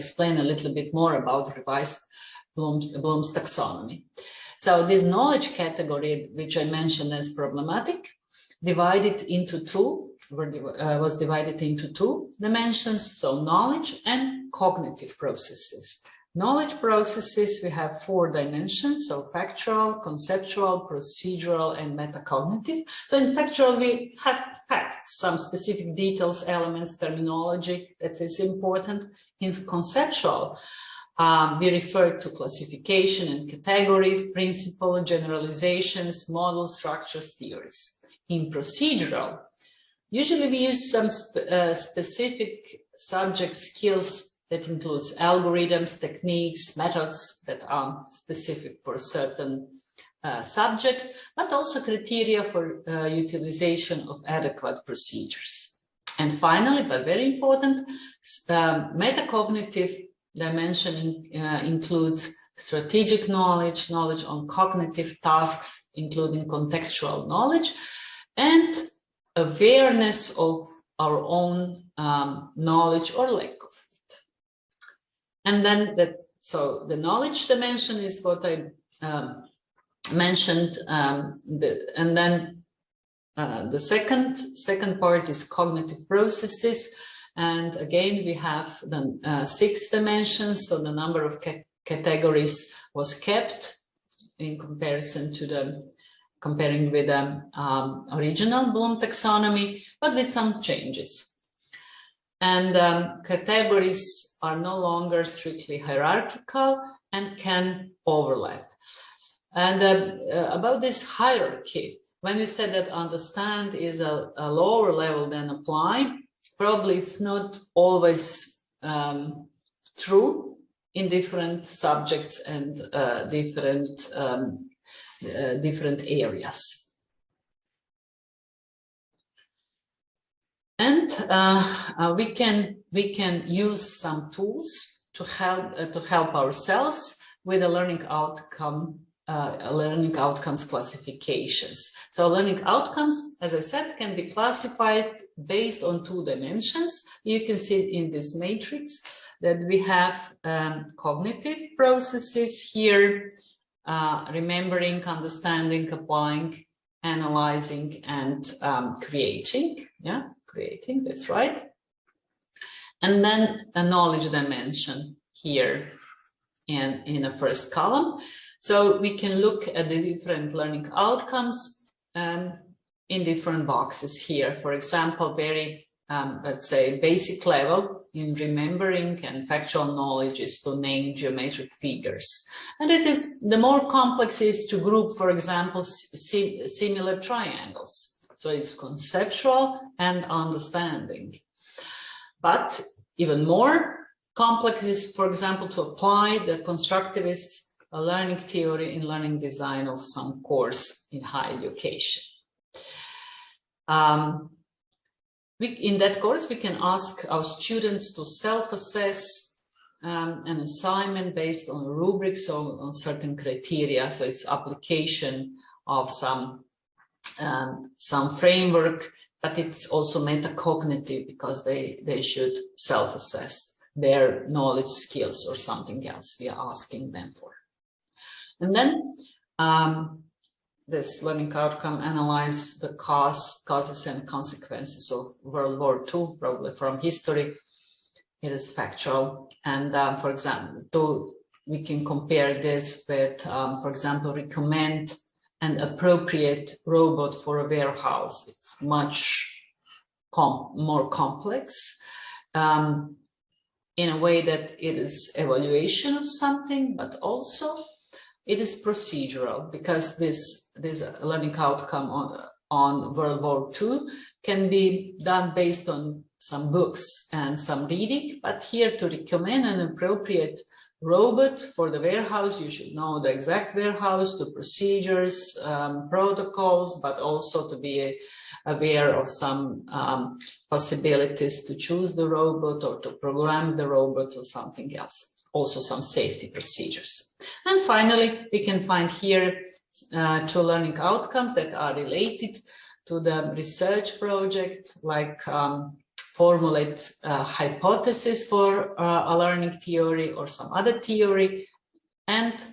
explain a little bit more about revised Bloom's, Bloom's taxonomy. So this knowledge category, which I mentioned as problematic, divided into two, uh, was divided into two dimensions, so knowledge and cognitive processes. Knowledge processes, we have four dimensions, so factual, conceptual, procedural, and metacognitive. So in factual, we have facts, some specific details, elements, terminology that is important. In conceptual, um, we refer to classification and categories, principle, generalizations, model structures, theories. In procedural, usually we use some sp uh, specific subject skills that includes algorithms, techniques, methods that are specific for a certain uh, subject, but also criteria for uh, utilization of adequate procedures. And finally, but very important, um, metacognitive dimension in, uh, includes strategic knowledge, knowledge on cognitive tasks, including contextual knowledge, and awareness of our own um, knowledge or lack of it. and then that, so the knowledge dimension is what I um, mentioned, um, the, and then uh, the second, second part is cognitive processes. And again, we have the uh, six dimensions, so the number of ca categories was kept in comparison to the comparing with the um, original Bloom taxonomy, but with some changes. And um, categories are no longer strictly hierarchical and can overlap. And uh, uh, about this hierarchy, when we said that understand is a, a, lower level than apply, probably it's not always um, true in different subjects and uh, different um, uh, different areas. And uh, uh, we can we can use some tools to help uh, to help ourselves with the learning outcome uh, learning outcomes classifications. So learning outcomes, as I said, can be classified based on two dimensions. You can see in this matrix that we have um, cognitive processes here, uh, remembering, understanding, applying, analyzing, and um, creating. Yeah creating, that's right. And then a knowledge dimension here in, in the first column. So we can look at the different learning outcomes um, in different boxes here. For example, very, um, let's say, basic level in remembering and factual knowledge is to name geometric figures. And it is the more complex is to group, for example, similar triangles. So it's conceptual and understanding. But even more complex is, for example, to apply the constructivist learning theory in learning design of some course in higher education. Um, we, in that course, we can ask our students to self-assess um, an assignment based on rubrics or on certain criteria. So it's application of some um, some framework, but it's also metacognitive because they, they should self-assess their knowledge skills or something else we are asking them for. And then um, this learning outcome analyze the cause, causes and consequences of World War II, probably from history. It is factual. And um, for example, to, we can compare this with, um, for example, recommend an appropriate robot for a warehouse. It's much com more complex um, in a way that it is evaluation of something, but also it is procedural because this, this learning outcome on, on World War II can be done based on some books and some reading, but here to recommend an appropriate robot for the warehouse, you should know the exact warehouse, the procedures, um, protocols, but also to be aware of some um, possibilities to choose the robot or to program the robot or something else. Also some safety procedures. And finally, we can find here uh, two learning outcomes that are related to the research project, like um, formulate a hypothesis for uh, a learning theory or some other theory, and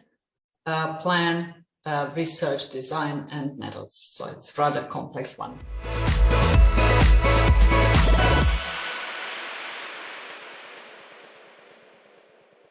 uh, plan uh, research design and methods. So it's rather complex one.